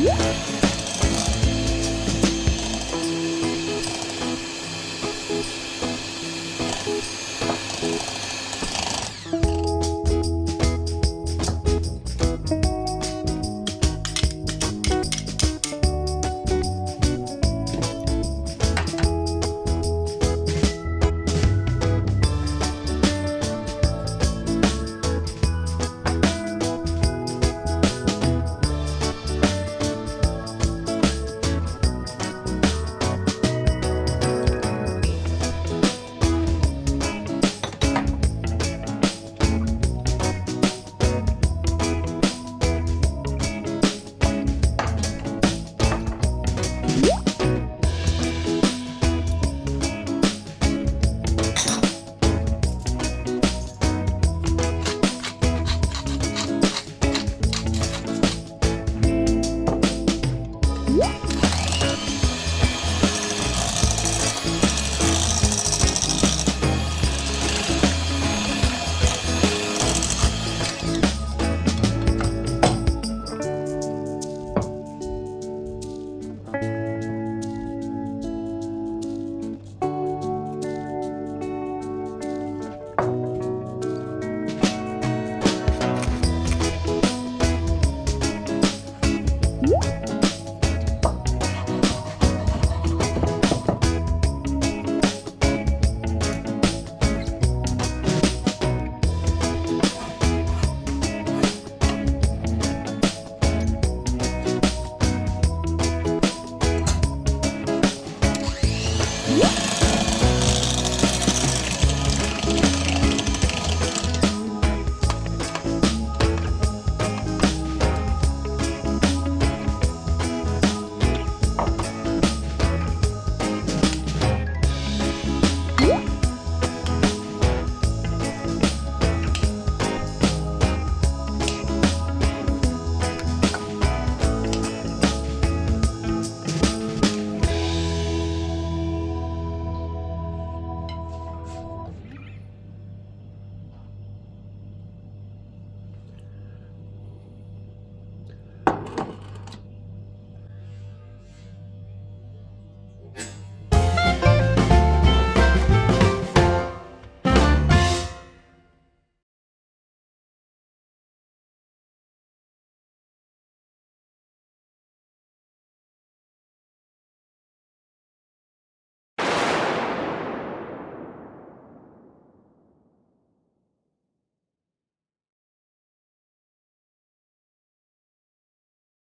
Yeah.